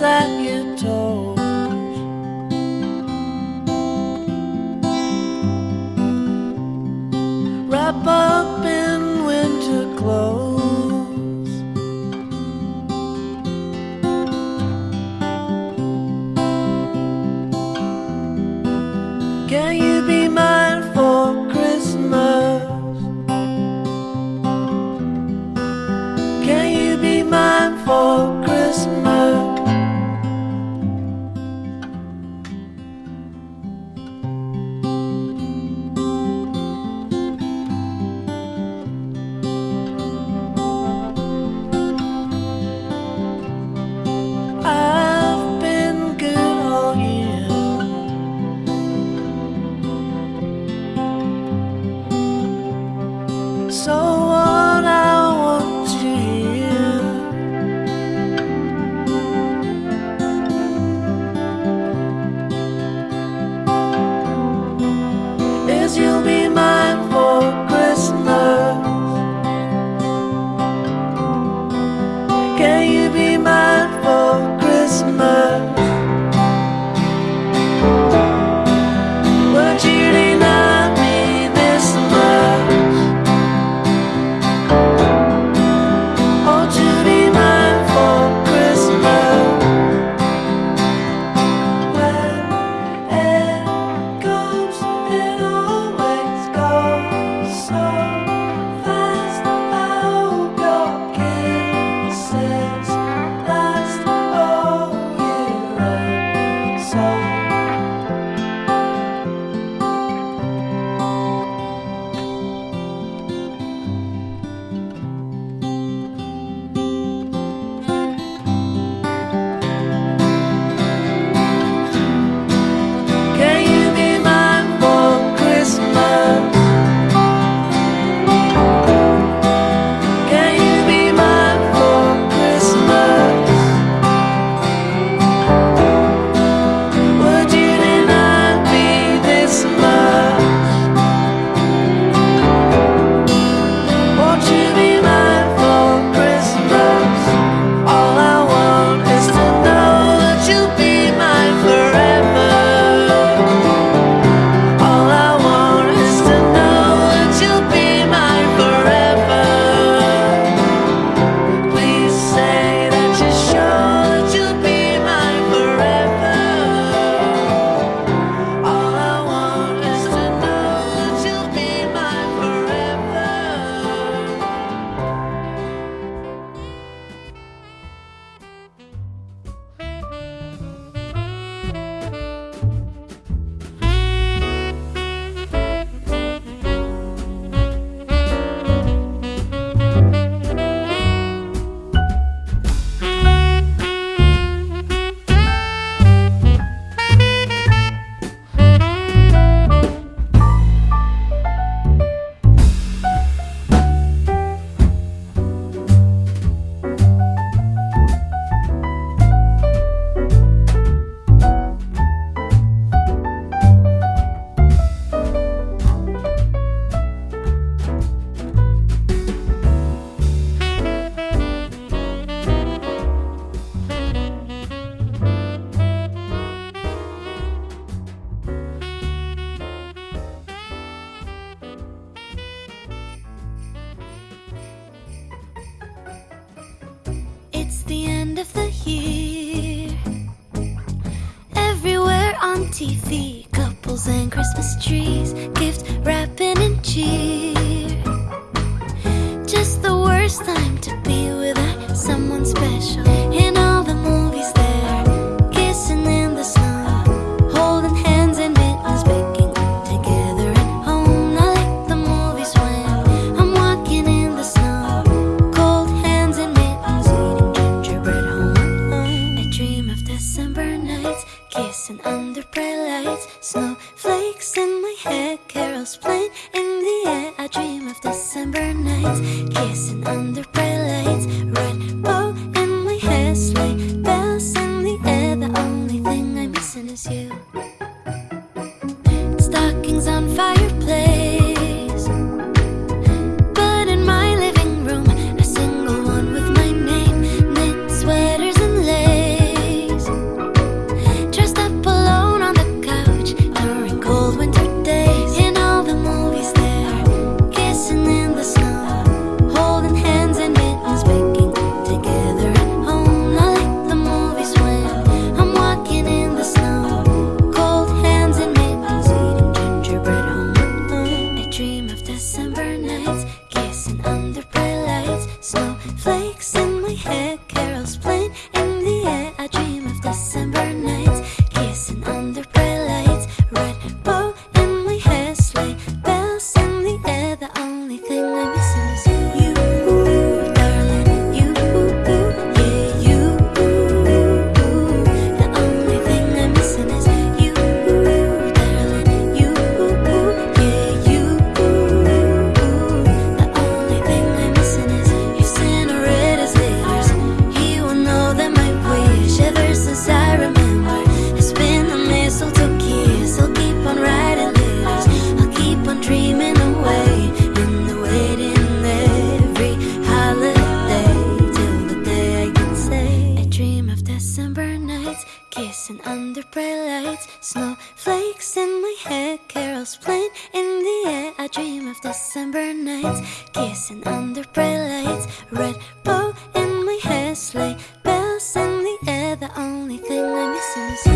lies your toes Wrap up in winter clothes. Can you It's the end of the year. Everywhere on TV, couples and Christmas trees, gift wrapping and cheer. Just the worst time to be without someone special. bright lights, snow under bright lights Snowflakes in my head, carols playing in the air. I dream of December nights Kissing under bright lights Red bow in my hair, sleigh bells in the air The only thing I'm missing is